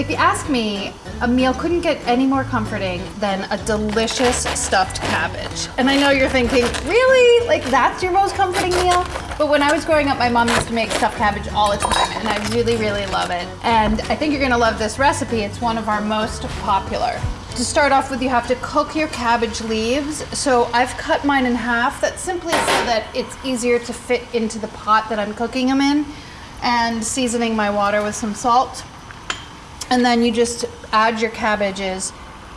If you ask me, a meal couldn't get any more comforting than a delicious stuffed cabbage. And I know you're thinking, really? Like that's your most comforting meal? But when I was growing up, my mom used to make stuffed cabbage all the time and I really, really love it. And I think you're gonna love this recipe. It's one of our most popular. To start off with, you have to cook your cabbage leaves. So I've cut mine in half. That's simply so that it's easier to fit into the pot that I'm cooking them in and seasoning my water with some salt. And then you just add your cabbages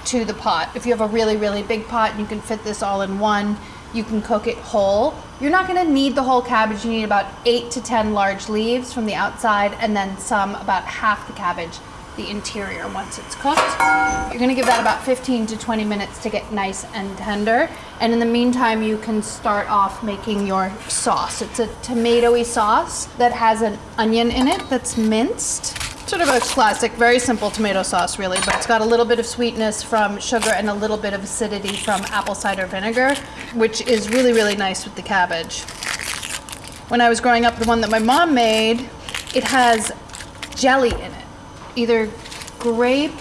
to the pot. If you have a really, really big pot, and you can fit this all in one. You can cook it whole. You're not gonna need the whole cabbage. You need about eight to 10 large leaves from the outside and then some, about half the cabbage, the interior once it's cooked. You're gonna give that about 15 to 20 minutes to get nice and tender. And in the meantime, you can start off making your sauce. It's a tomatoey sauce that has an onion in it that's minced sort of a classic, very simple tomato sauce really, but it's got a little bit of sweetness from sugar and a little bit of acidity from apple cider vinegar, which is really, really nice with the cabbage. When I was growing up, the one that my mom made, it has jelly in it, either grape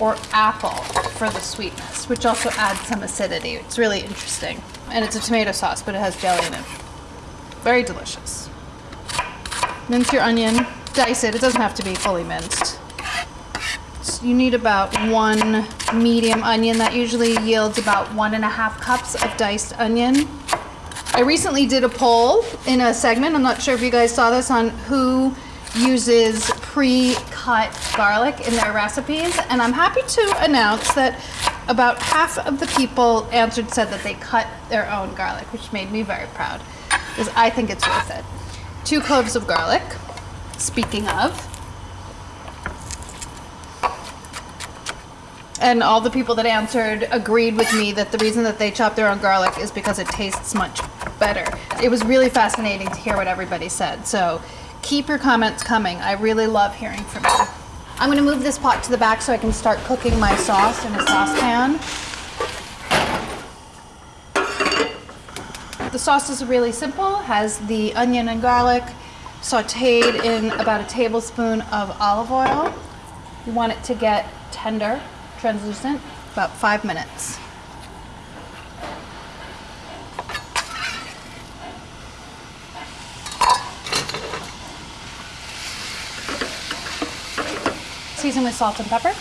or apple for the sweetness, which also adds some acidity. It's really interesting. And it's a tomato sauce, but it has jelly in it. Very delicious. Mince your onion, dice it. It doesn't have to be fully minced. So you need about one medium onion. That usually yields about one and a half cups of diced onion. I recently did a poll in a segment. I'm not sure if you guys saw this on who uses pre-cut garlic in their recipes. And I'm happy to announce that about half of the people answered said that they cut their own garlic, which made me very proud because I think it's worth it. Two cloves of garlic, speaking of. And all the people that answered agreed with me that the reason that they chop their own garlic is because it tastes much better. It was really fascinating to hear what everybody said. So keep your comments coming. I really love hearing from you. I'm gonna move this pot to the back so I can start cooking my sauce in a saucepan. The sauce is really simple, has the onion and garlic sauteed in about a tablespoon of olive oil. You want it to get tender, translucent, about five minutes. Season with salt and pepper.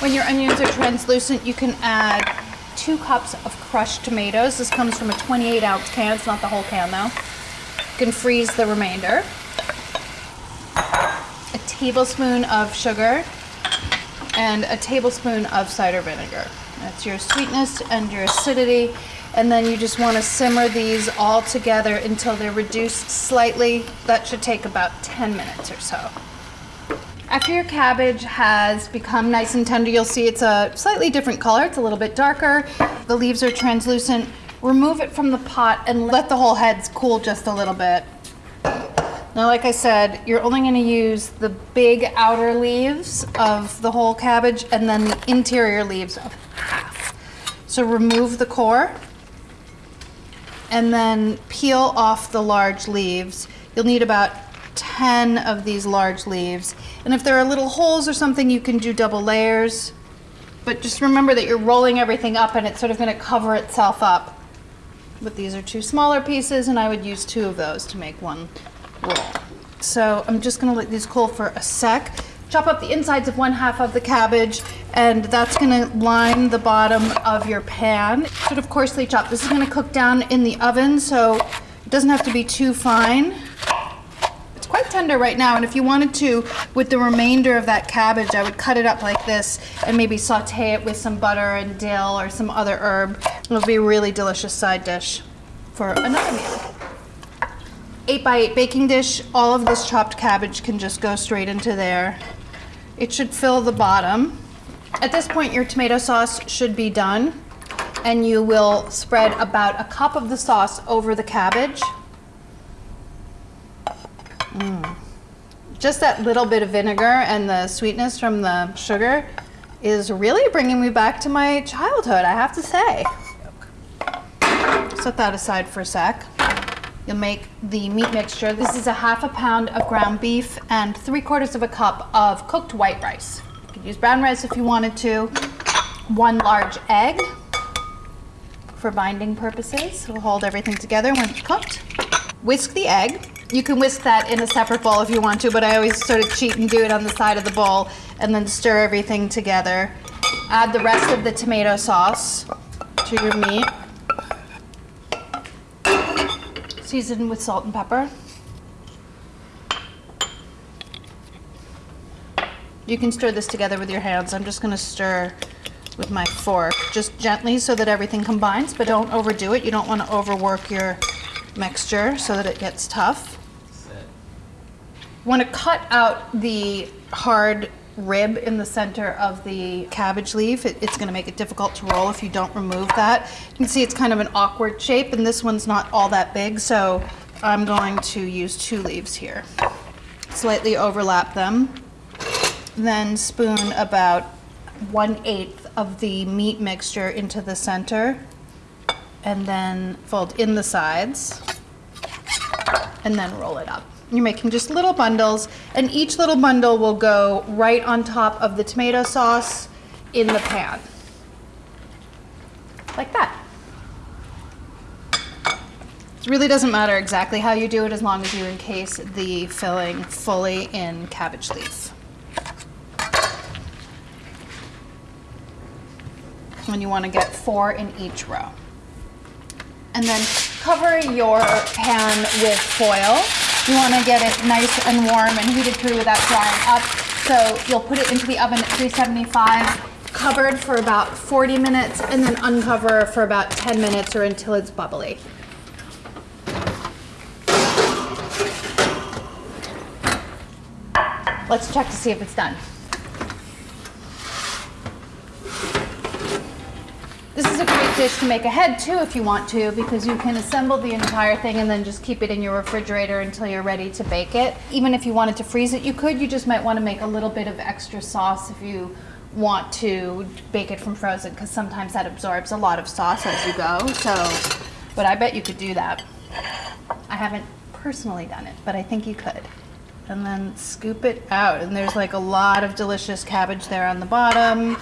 When your onions are translucent, you can add two cups of crushed tomatoes. This comes from a 28 ounce can, it's not the whole can though. You can freeze the remainder. A tablespoon of sugar and a tablespoon of cider vinegar. That's your sweetness and your acidity. And then you just want to simmer these all together until they're reduced slightly. That should take about 10 minutes or so. After your cabbage has become nice and tender, you'll see it's a slightly different color. It's a little bit darker. The leaves are translucent. Remove it from the pot and let the whole heads cool just a little bit. Now, like I said, you're only gonna use the big outer leaves of the whole cabbage and then the interior leaves of half. So remove the core and then peel off the large leaves. You'll need about 10 of these large leaves. And if there are little holes or something, you can do double layers. But just remember that you're rolling everything up and it's sort of gonna cover itself up. But these are two smaller pieces and I would use two of those to make one roll. So I'm just gonna let these cool for a sec. Chop up the insides of one half of the cabbage and that's gonna line the bottom of your pan. Sort of coarsely chopped. This is gonna cook down in the oven so it doesn't have to be too fine quite tender right now. And if you wanted to, with the remainder of that cabbage, I would cut it up like this and maybe saute it with some butter and dill or some other herb. It would be a really delicious side dish for another meal. 8 by 8 baking dish, all of this chopped cabbage can just go straight into there. It should fill the bottom. At this point, your tomato sauce should be done and you will spread about a cup of the sauce over the cabbage. Mm. Just that little bit of vinegar and the sweetness from the sugar is really bringing me back to my childhood, I have to say. Set that aside for a sec. You'll make the meat mixture. This is a half a pound of ground beef and three quarters of a cup of cooked white rice. You could use brown rice if you wanted to. One large egg for binding purposes. It'll hold everything together when it's cooked. Whisk the egg. You can whisk that in a separate bowl if you want to, but I always sort of cheat and do it on the side of the bowl and then stir everything together. Add the rest of the tomato sauce to your meat. Season with salt and pepper. You can stir this together with your hands. I'm just gonna stir with my fork, just gently so that everything combines, but don't overdo it. You don't wanna overwork your mixture so that it gets tough. You wanna cut out the hard rib in the center of the cabbage leaf. It, it's gonna make it difficult to roll if you don't remove that. You can see it's kind of an awkward shape and this one's not all that big, so I'm going to use two leaves here. Slightly overlap them. Then spoon about one eighth of the meat mixture into the center and then fold in the sides and then roll it up. You're making just little bundles and each little bundle will go right on top of the tomato sauce in the pan. Like that. It really doesn't matter exactly how you do it as long as you encase the filling fully in cabbage leaf. And you want to get four in each row. And then cover your pan with foil. You want to get it nice and warm and heated through without drying up. So you'll put it into the oven at 375, covered for about 40 minutes, and then uncover for about 10 minutes or until it's bubbly. Let's check to see if it's done. This is a great dish to make ahead too if you want to because you can assemble the entire thing and then just keep it in your refrigerator until you're ready to bake it. Even if you wanted to freeze it, you could. You just might want to make a little bit of extra sauce if you want to bake it from frozen because sometimes that absorbs a lot of sauce as you go. So, but I bet you could do that. I haven't personally done it, but I think you could. And then scoop it out. And there's like a lot of delicious cabbage there on the bottom.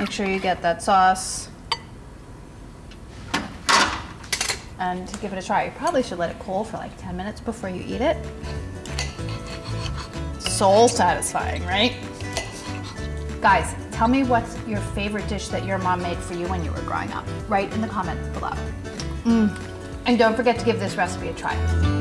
Make sure you get that sauce. And to give it a try. You probably should let it cool for like 10 minutes before you eat it. Soul satisfying, right? Guys, tell me what's your favorite dish that your mom made for you when you were growing up. Write in the comments below. Mm. And don't forget to give this recipe a try.